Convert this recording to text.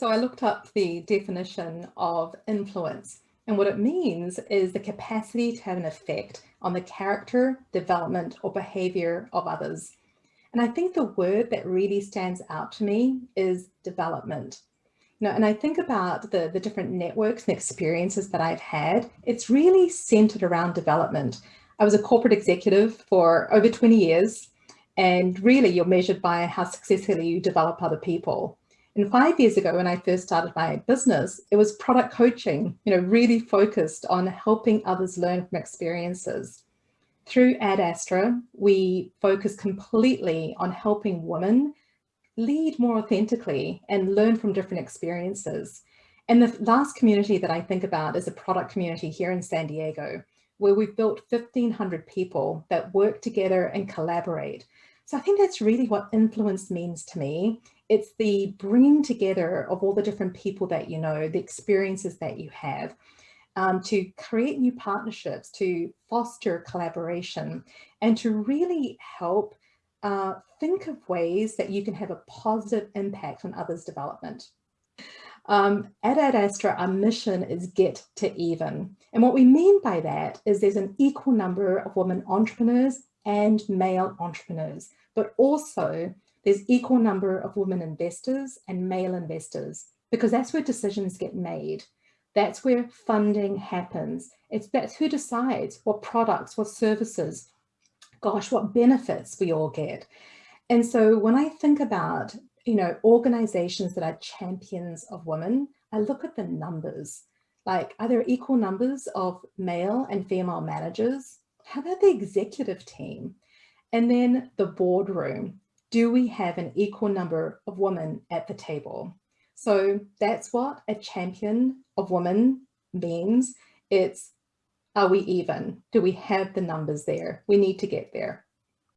So I looked up the definition of influence and what it means is the capacity to have an effect on the character, development or behavior of others. And I think the word that really stands out to me is development. You know, and I think about the, the different networks and experiences that I've had, it's really centered around development. I was a corporate executive for over 20 years and really you're measured by how successfully you develop other people. And five years ago, when I first started my business, it was product coaching, you know, really focused on helping others learn from experiences. Through Ad Astra, we focus completely on helping women lead more authentically and learn from different experiences. And the last community that I think about is a product community here in San Diego, where we've built 1500 people that work together and collaborate. So I think that's really what influence means to me it's the bringing together of all the different people that you know, the experiences that you have, um, to create new partnerships, to foster collaboration, and to really help uh, think of ways that you can have a positive impact on others' development. Um, Ad Astra, our mission is get to even. And what we mean by that is there's an equal number of women entrepreneurs and male entrepreneurs, but also there's equal number of women investors and male investors because that's where decisions get made. That's where funding happens. It's that's who decides what products, what services, gosh, what benefits we all get. And so when I think about, you know, organizations that are champions of women, I look at the numbers. Like, are there equal numbers of male and female managers? How about the executive team? And then the boardroom do we have an equal number of women at the table? So that's what a champion of women means. It's, are we even? Do we have the numbers there? We need to get there.